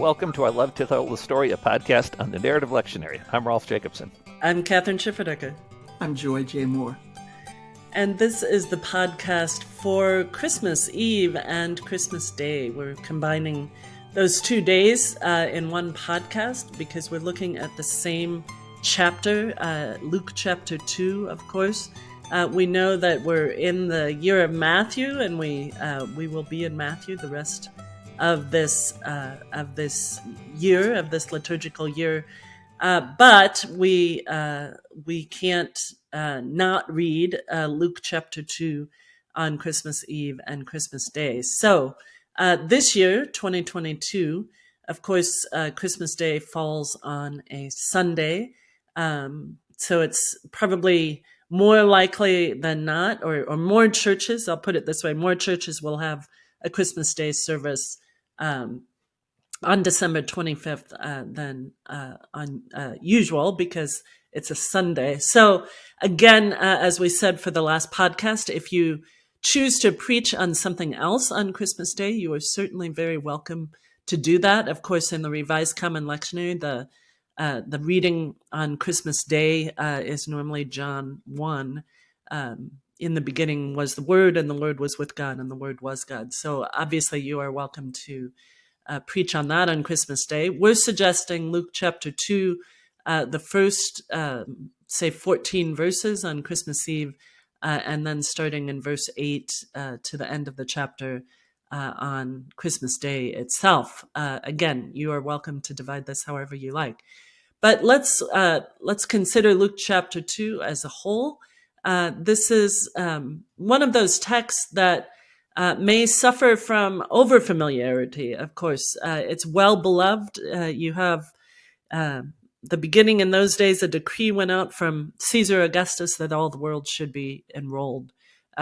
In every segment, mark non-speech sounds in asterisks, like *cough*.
welcome to our Love to Tell the Story, a podcast on the Narrative Lectionary. I'm Rolf Jacobson. I'm Kathryn Schifferdecker. I'm Joy J. Moore. And this is the podcast for Christmas Eve and Christmas Day. We're combining those two days uh, in one podcast because we're looking at the same chapter, uh, Luke chapter 2, of course. Uh, we know that we're in the year of Matthew, and we uh, we will be in Matthew the rest of this uh, of this year of this liturgical year. Uh, but we uh, we can't uh, not read uh, Luke chapter two on Christmas Eve and Christmas Day. So uh, this year, 2022, of course, Christmas Day falls on a Sunday, um, so it's probably more likely than not, or, or more churches. I'll put it this way: more churches will have a Christmas Day service um, on December 25th uh, than uh, on uh, usual because it's a Sunday. So, again, uh, as we said for the last podcast, if you choose to preach on something else on Christmas Day, you are certainly very welcome to do that. Of course, in the Revised Common Lectionary, the uh, the reading on Christmas Day uh, is normally John 1. Um, in the beginning was the Word, and the Word was with God, and the Word was God. So obviously, you are welcome to uh, preach on that on Christmas Day. We're suggesting Luke chapter 2, uh, the first, um, say, 14 verses on Christmas Eve, uh, and then starting in verse 8 uh, to the end of the chapter uh, on Christmas Day itself. Uh, again, you are welcome to divide this however you like. But let's let's consider Luke chapter 2 as a whole. Uh, this is um, one of those texts that uh, may suffer from overfamiliarity. Of course, uh, it's well beloved. Uh, you have uh, the beginning in those days, a decree went out from Caesar Augustus that all the world should be enrolled.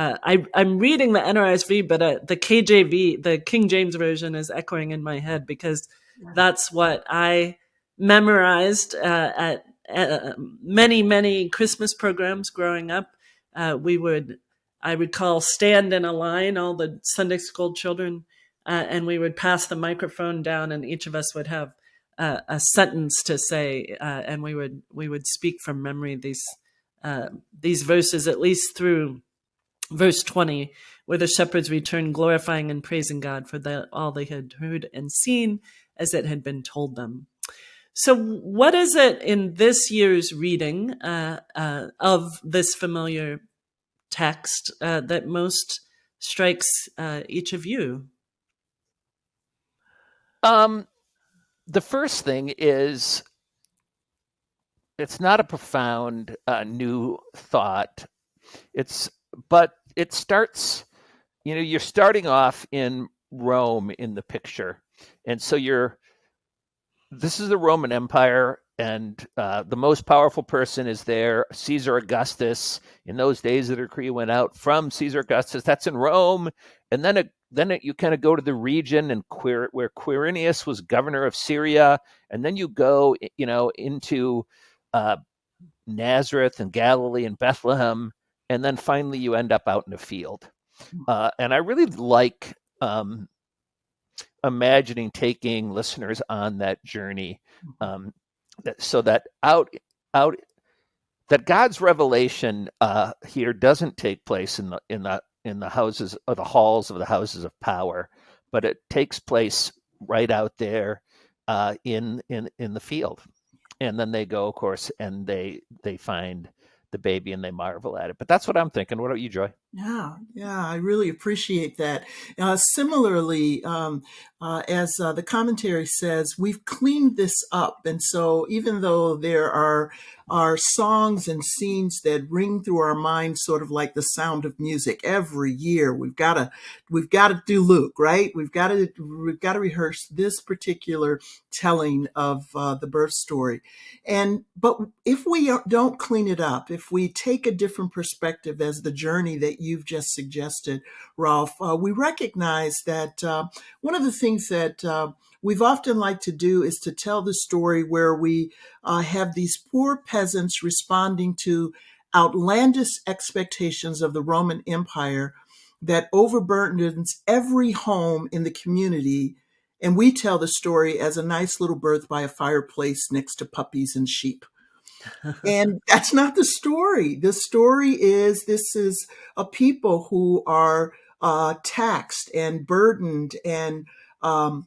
I, am reading the NRSV, but the KJV, the King James version, is echoing in my head because that's what I memorized at uh, many, many Christmas programs growing up. Uh, we would, I recall, stand in a line, all the Sunday school children, uh, and we would pass the microphone down, and each of us would have uh, a sentence to say, uh, and we would we would speak from memory these these verses at least through verse 20 where the shepherds returned glorifying and praising god for the, all they had heard and seen as it had been told them so, what is it in this year's reading uh, uh, of this familiar text uh, that most strikes uh, each of you? Um, the first thing is it's not a profound uh, new thought. It's but it starts. You know, you're starting off in Rome in the picture, and so you're this is the Roman Empire, and uh, the most powerful person is there, Caesar Augustus. In those days, the decree went out from Caesar Augustus. That's in Rome, and then it, then it, you kind of go to the region and Quir, where Quirinius was governor of Syria, and then you go, you know, into uh, Nazareth and Galilee and Bethlehem, and then finally you end up out in a field. Hmm. Uh, and I really like um, imagining taking listeners on that journey mm-hmm. um, that, so that out out that God's revelation uh, here doesn't take place in the in the in the houses or the halls of the houses of power, but it takes place right out there uh, in in in the field, and then they go, of course, and they they find the baby and they marvel at it. But that's what I'm thinking. What about you, Joy? Yeah, yeah, I really appreciate that. Uh, similarly, um, uh, as uh, the commentary says, we've cleaned this up, and so even though there are are songs and scenes that ring through our minds, sort of like the sound of music, every year we've got to we've got to do Luke, right? We've got to we've got to rehearse this particular telling of uh, the birth story, and but if we don't clean it up, if we take a different perspective as the journey that you've just suggested, Rolf, uh, we recognize that uh, one of the things that uh, we've often liked to do is to tell the story where we uh, have these poor peasants responding to outlandish expectations of the Roman Empire that overburdens every home in the community And we tell the story as a nice little birth by a fireplace next to puppies and sheep. And that's not the story. The story is this is a people who are uh, taxed and burdened and um,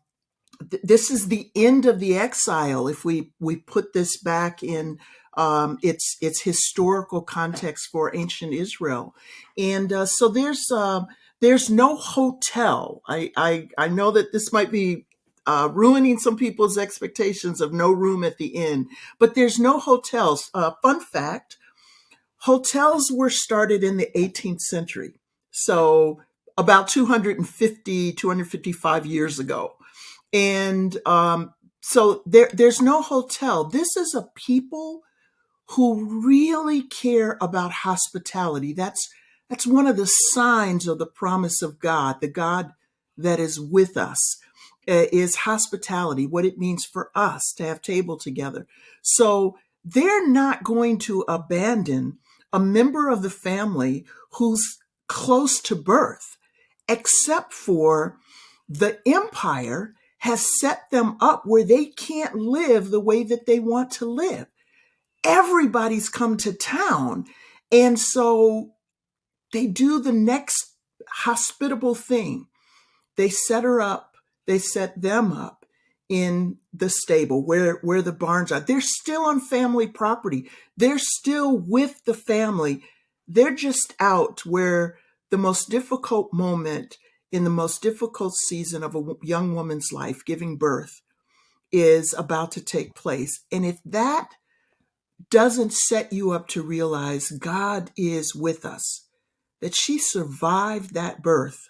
th- this is the end of the exile if we we put this back in um, its its historical context for ancient Israel, and uh, so there's uh, there's no hotel. I, I I know that this might be uh, ruining some people's expectations of no room at the inn, but there's no hotels. Uh, fun fact: hotels were started in the 18th century, so about 250 255 years ago, and um, so there there's no hotel. This is a people who really care about hospitality. That's that's one of the signs of the promise of God, the God that is with us, uh, is hospitality, what it means for us to have table together. So they're not going to abandon a member of the family who's close to birth, except for the empire has set them up where they can't live the way that they want to live everybody's come to town. And so they do the next hospitable thing. They set her up, they set them up in the stable where, where the barns are. They're still on family property. They're still with the family. They're just out where the most difficult moment in the most difficult season of a young woman's life, giving birth, is about to take place. And if that doesn't set you up to realize God is with us, that she survived that birth.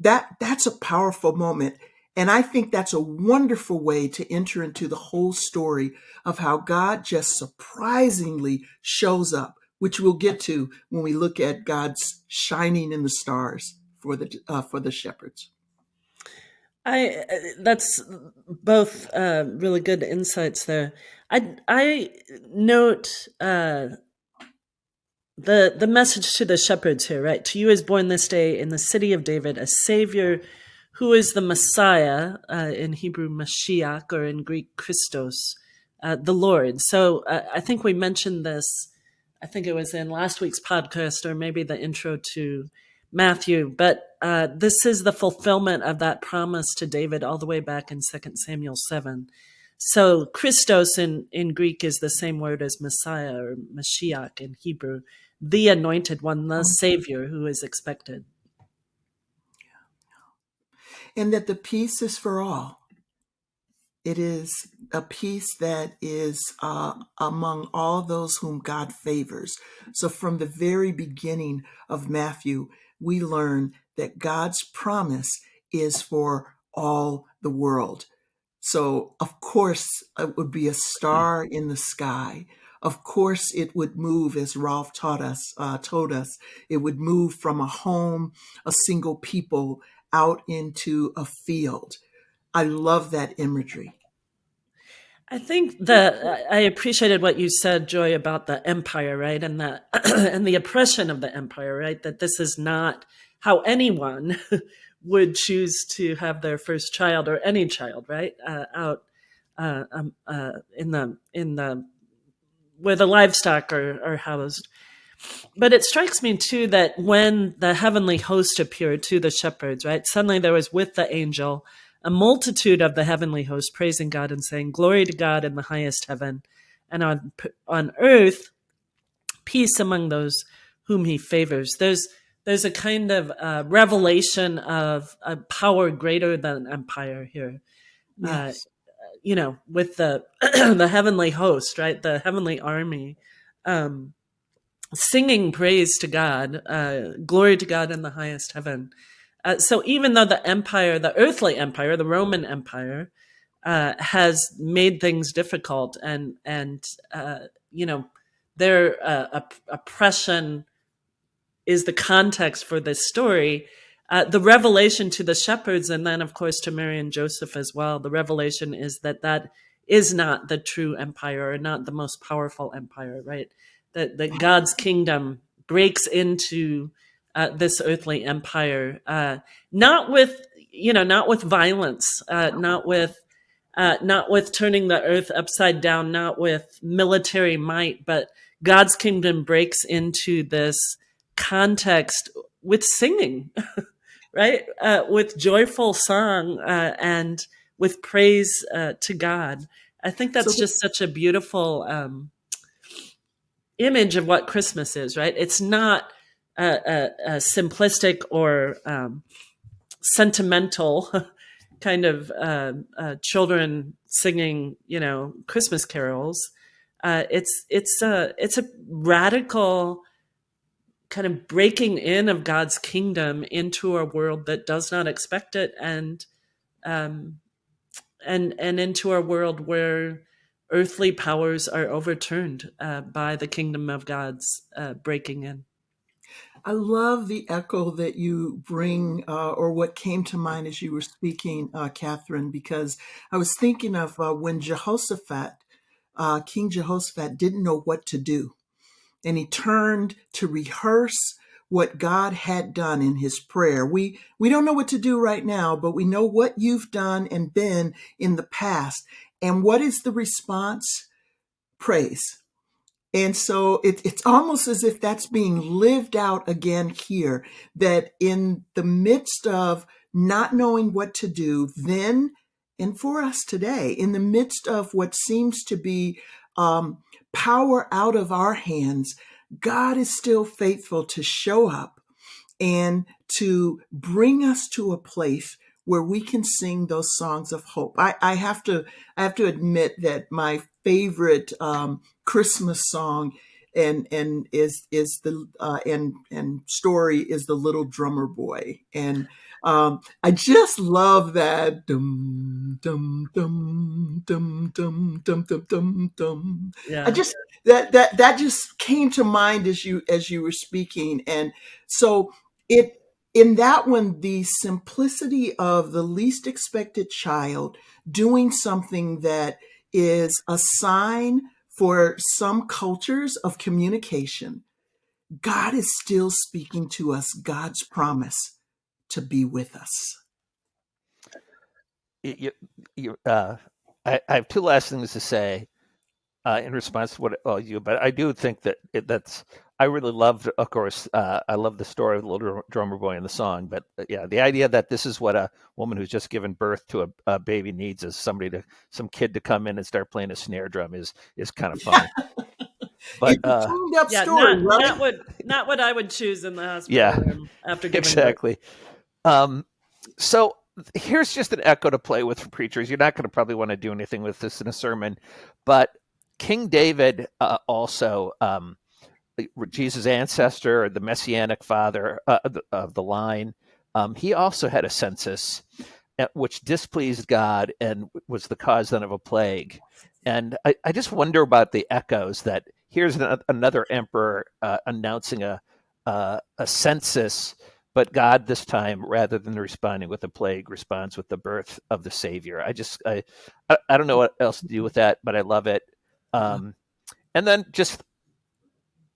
That that's a powerful moment. And I think that's a wonderful way to enter into the whole story of how God just surprisingly shows up, which we'll get to when we look at God's shining in the stars for the uh, for the shepherds. I uh, that's both uh, really good insights there. I I note uh, the the message to the shepherds here, right? To you is born this day in the city of David a Savior, who is the Messiah uh, in Hebrew Mashiach or in Greek Christos, uh, the Lord. So uh, I think we mentioned this. I think it was in last week's podcast or maybe the intro to Matthew, but uh, this is the fulfillment of that promise to David all the way back in 2 Samuel 7. So Christos in, in Greek is the same word as Messiah or Mashiach in Hebrew, the anointed one, the Savior who is expected. And that the peace is for all. It is a peace that is uh, among all those whom God favors. So from the very beginning of Matthew, we learn that God's promise is for all the world. So, of course, it would be a star in the sky. Of course, it would move, as Rolf taught us, uh, told us, it would move from a home, a single people, out into a field. I love that imagery. I think that I appreciated what you said, Joy, about the empire, right, and the *clears throat* and the oppression of the empire, right. That this is not how anyone *laughs* would choose to have their first child or any child, right, uh, out uh, um, uh, in the in the where the livestock are, are housed. But it strikes me too that when the heavenly host appeared to the shepherds, right, suddenly there was with the angel a multitude of the heavenly host praising God and saying, Glory to God in the highest heaven, and on, on earth, peace among those whom he favors. There's, there's a kind of uh, revelation of a power greater than empire here. Uh, yes. Uh, you know, with the *clears throat* the heavenly host, right? The heavenly army, um, singing praise to God, uh, glory to God in the highest heaven. Uh, so even though the empire, the earthly empire, the Roman Empire, uh, has made things difficult and and uh, you know their uh, op oppression is the context for this story. Uh, the revelation to the shepherds, and then of course to Mary and Joseph as well. The revelation is that that is not the true empire, or not the most powerful empire, right? That that God's kingdom breaks into uh, this earthly empire, uh, not with you know, not with violence, uh, not with uh, not with turning the earth upside down, not with military might, but God's kingdom breaks into this context with singing, *laughs* right? Uh, with joyful song uh, and with praise uh, to God. I think that's so, just such a beautiful um, image of what Christmas is, right? It's not a, a, a simplistic or um, sentimental *laughs* kind of uh, uh, children singing, you know, Christmas carols. Uh, it's it's a it's a radical kind of breaking in of God's kingdom into a world that does not expect it, and um, and and into a world where earthly powers are overturned uh, by the kingdom of God's uh, breaking in. I love the echo that you bring, uh, or what came to mind as you were speaking, uh, Kathryn, because I was thinking of uh, when Jehoshaphat, uh, King Jehoshaphat, didn't know what to do. And he turned to rehearse what God had done in his prayer. We, we don't know what to do right now, but we know what you've done and been in the past. And what is the response? Praise and so it, it's almost as if that's being lived out again here, that in the midst of not knowing what to do then and for us today, in the midst of what seems to be um, power out of our hands, God is still faithful to show up and to bring us to a place where we can sing those songs of hope. I, I have to I have to admit that my favorite um, Christmas song and and is is the uh, and and story is the little drummer boy and um, I just love that dum dum dum dum dum dum dum dum dum. Yeah. I just that that that just came to mind as you as you were speaking, and so it in that one, the simplicity of the least expected child doing something that is a sign for some cultures of communication. God is still speaking to us God's promise to be with us. You, you, uh, I, I, have two last things to say uh, in response to what oh, you, but I do think that it, that's I really loved, of course, uh, I love the story of the little drummer boy in the song. But uh, yeah, the idea that this is what a woman who's just given birth to a, a, baby needs is somebody to, some kid to come in and start playing a snare drum is is kind of *laughs* fun. but uh, yeah, story, not, right? not, what not what I would choose in the hospital. Yeah, after giving exactly. Um, so here's just an echo to play with for preachers. You're not going to probably want to do anything with this in a sermon, but King David uh, also. Um, Jesus' ancestor, the messianic father uh, of the line, um, he also had a census uh, which displeased God and was the cause then of a plague. And I, I just wonder about the echoes that here's an, another emperor uh, announcing a, uh, a census, but God this time, rather than responding with a plague, responds with the birth of the Savior. I just, I, I don't know what else to do with that, but I love it. Um, and then just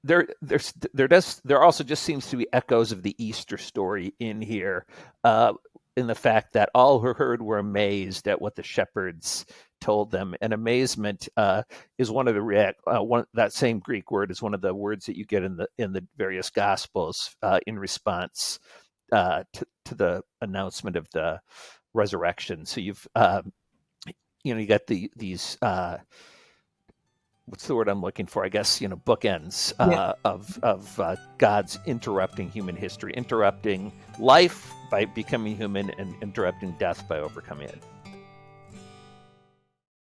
there there's there does there also just seems to be echoes of the Easter story in here, uh, in the fact that all who heard were amazed at what the shepherds told them, and amazement uh, is one of the uh, one that same Greek word is one of the words that you get in the in the various Gospels uh, in response uh, to to the announcement of the resurrection. So you've um, you know you got the these uh, what's the word I'm looking for? I guess you know bookends uh, yeah. of of uh, God's interrupting human history, interrupting life by becoming human, and interrupting death by overcoming it.